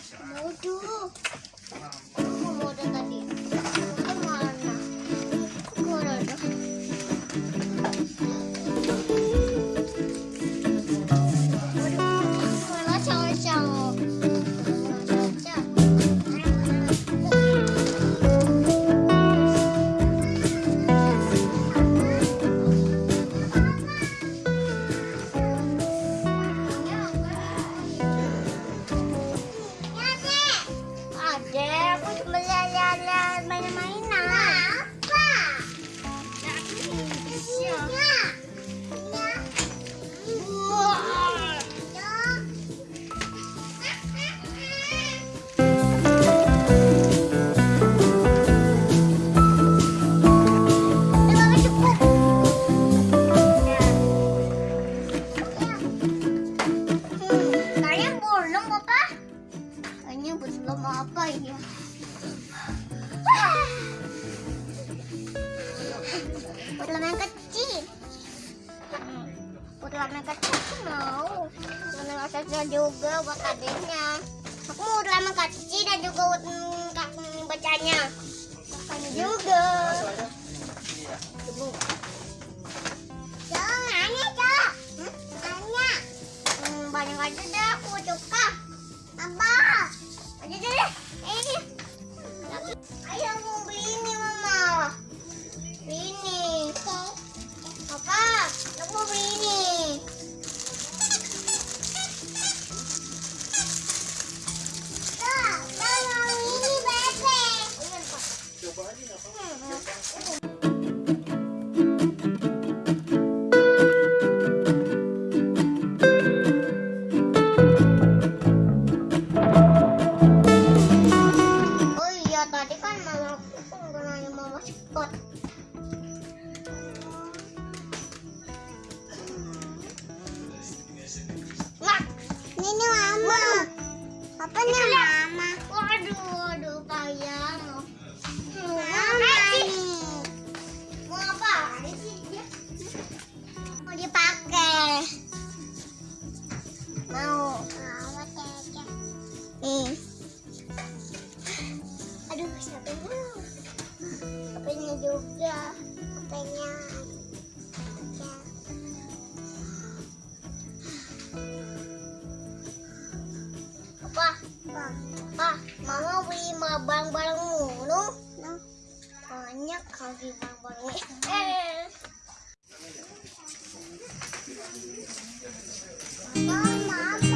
Mau dulu Buat yang kecil. Hmm, buat yang kecil mau. Lama yang kecil juga buat adiknya. Aku mau lama kecil dan juga buat kakak bacanya. Kakaknya juga. Iya. Ayo mau cepet. Mak, ini mama. Apa nih juga. Ya. Apa? Apa? Mama beli barang-barang mulu. Banyak kali barang-barangnya. Mama.